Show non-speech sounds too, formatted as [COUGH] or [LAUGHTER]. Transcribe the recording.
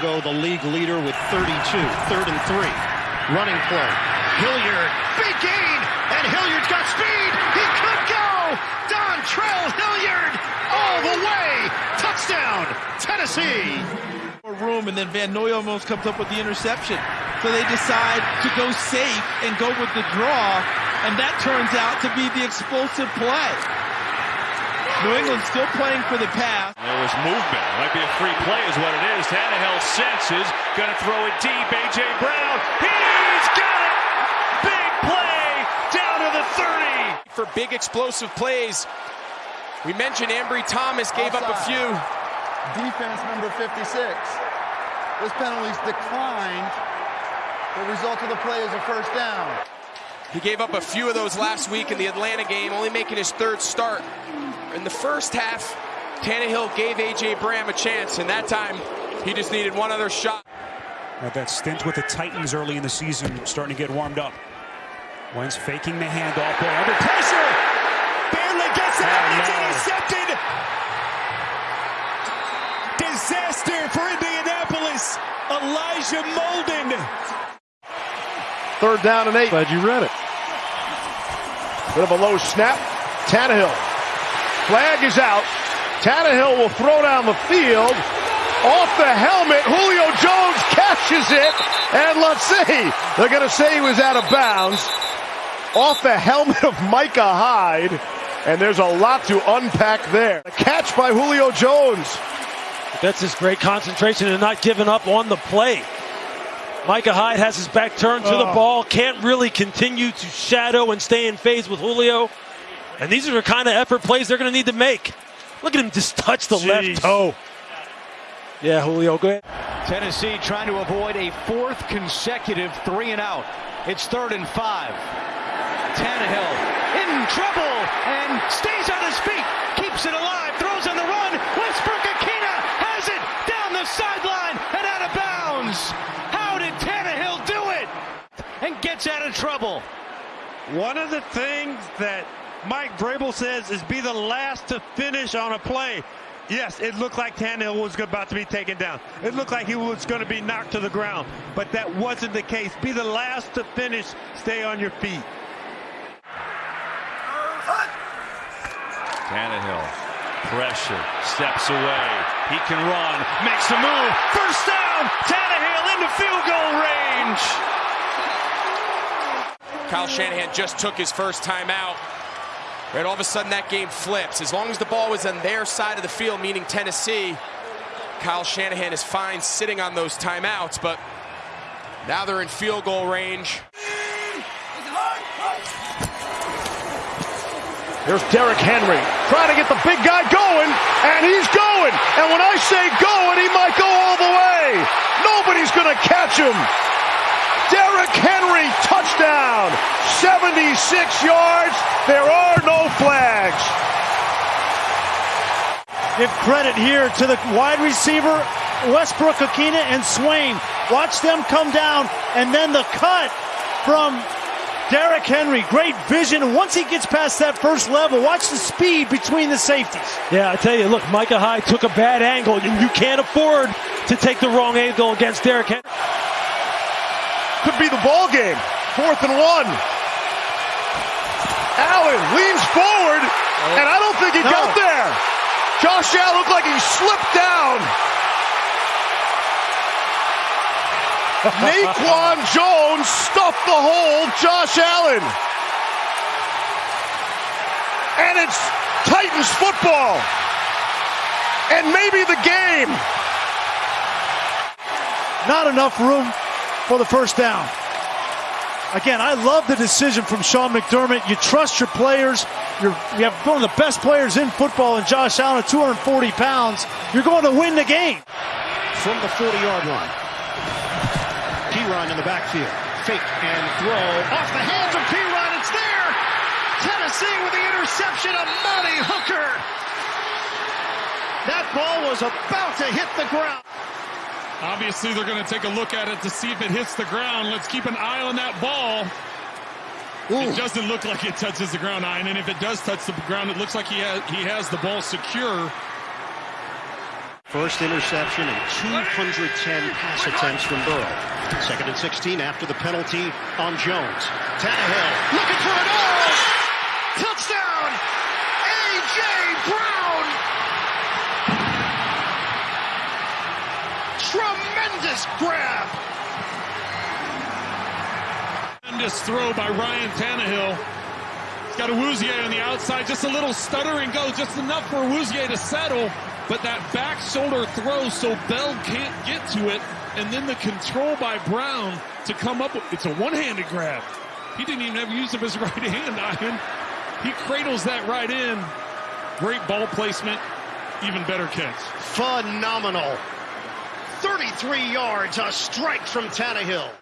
Chicago, the league leader with 32. Third and three. Running play. Hilliard, big gain, and Hilliard's got speed. He could go. Dontrell Hilliard all the way. Touchdown, Tennessee. Room and then Van Noy almost comes up with the interception. So they decide to go safe and go with the draw, and that turns out to be the explosive play. New England still playing for the pass. There was movement. Might be a free play is what it is. Tannehill senses. Going to throw it deep. A.J. Brown. He's got it. Big play down to the 30. For big explosive plays. We mentioned Ambry Thomas gave Outside. up a few. Defense number 56. This penalty's declined. The result of the play is a first down. He gave up a few of those last week in the Atlanta game, only making his third start. In the first half, Tannehill gave A.J. Brown a chance, and that time he just needed one other shot. At that stint with the Titans early in the season, starting to get warmed up. Wentz faking the handoff, boy, under pressure. Barely gets out, Oh, it's no. intercepted. Disaster for Indianapolis. Elijah Molden. Third down and eight. Glad you read it. Bit of a low snap. Tannehill. Flag is out. Tannehill will throw down the field. Off the helmet, Julio Jones catches it. And let's see. They're going to say he was out of bounds. Off the helmet of Micah Hyde. And there's a lot to unpack there. A catch by Julio Jones. That's his great concentration and not giving up on the play. Micah Hyde has his back turned to the Oh. ball, can't really continue to shadow and stay in phase with Julio. And these are the kind of effort plays they're going to need to make. Look at him just touch the left toe. Yeah, Julio, go ahead. Tennessee trying to avoid a fourth consecutive three and out. It's third and five. Tannehill in trouble and stays on his feet, keeps it alive, throws on the run. Westbrook-Ikhine has it down the sideline and out of bounds. How did Tannehill do it? And gets out of trouble. One of the things that Mike Vrabel says is be the last to finish on a play. Yes, it looked like Tannehill was about to be taken down. It looked like he was going to be knocked to the ground, but that wasn't the case. Be the last to finish. Stay on your feet. Tannehill. Pressure. Steps away. He can run. Makes a move. First down. Tannehill into field goal range. Kyle Shanahan just took his first timeout. And all of a sudden that game flips. As long as the ball was on their side of the field, meaning Tennessee, Kyle Shanahan is fine sitting on those timeouts, but now they're in field goal range. There's Derrick Henry trying to get the big guy going, and he's going. And when I say going, he might go all the way. Nobody's going to catch him. Derrick Henry, touchdown. 76 yards. There are no flags. Give credit here to the wide receiver, Westbrook-Ikhine and Swain. Watch them come down, and then the cut from Derrick Henry. Great vision. Once he gets past that first level, watch the speed between the safeties. Yeah, I tell you, look, Micah Hyde took a bad angle, and you can't afford to take the wrong angle against Derrick Henry. Could be the ball game. Fourth and one. Allen leans forward, and I don't think he got there. Josh Allen looked like he slipped down. [LAUGHS] Naquan Jones stuffed the hole, Josh Allen. And it's Titans football. And maybe the game. Not enough room for the first down. Again, I love the decision from Sean McDermott. You trust your players. You're, you have one of the best players in football in Josh Allen at 240 pounds. You're going to win the game. From the 40-yard line. Perine in the backfield. Fake and throw. Off the hands of Perine. It's there. Tennessee with the interception of Amani Hooker. That ball was about to hit the ground. Obviously, they're going to take a look at it to see if it hits the ground. Let's keep an eye on that ball. It doesn't look like it touches the ground, Ian, and if it does touch the ground, it looks like he has he has the ball secure. First interception and 210 pass attempts from Burrow. Second and 16 after the penalty on Jones. Tannehill looking for it all. Touchdown! Tremendous grab! Tremendous throw by Ryan Tannehill. He's got a Awuzie on the outside, just a little stutter and go, just enough for Awuzie to settle. But that back shoulder throw so Bell can't get to it. And then the control by Brown to come up with it's a one-handed grab. He didn't even have use of his [LAUGHS] right hand, Ivan. He cradles that right in. Great ball placement. Even better catch. Phenomenal. 33 yards, a strike from Tannehill.